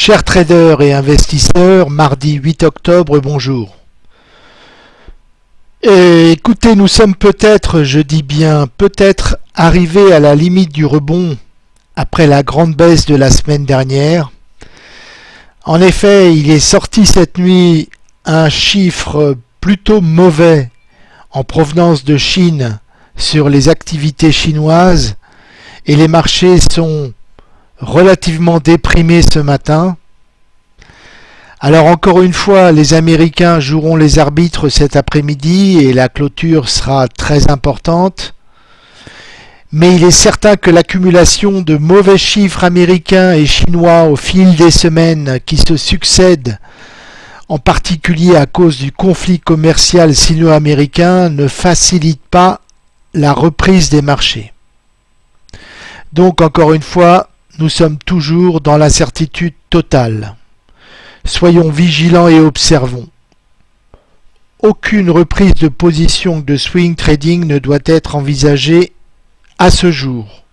Chers traders et investisseurs, mardi 8 octobre, bonjour. Et écoutez, nous sommes peut-être, je dis bien peut-être, arrivés à la limite du rebond après la grande baisse de la semaine dernière. En effet, il est sorti cette nuit un chiffre plutôt mauvais en provenance de Chine sur les activités chinoises et les marchés sont relativement déprimés ce matin. Alors encore une fois, les Américains joueront les arbitres cet après-midi et la clôture sera très importante. Mais il est certain que l'accumulation de mauvais chiffres américains et chinois au fil des semaines qui se succèdent, en particulier à cause du conflit commercial sino-américain, ne facilite pas la reprise des marchés. Donc encore une fois, nous sommes toujours dans l'incertitude totale. Soyons vigilants et observons. Aucune reprise de position de swing trading ne doit être envisagée à ce jour.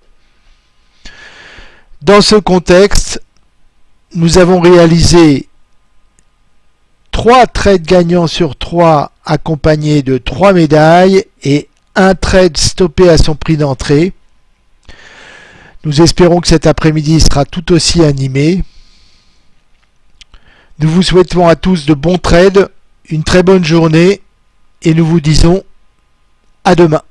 Dans ce contexte, nous avons réalisé 3 trades gagnants sur 3 accompagnés de 3 médailles et un trade stoppé à son prix d'entrée. Nous espérons que cet après-midi sera tout aussi animé. Nous vous souhaitons à tous de bons trades, une très bonne journée et nous vous disons à demain.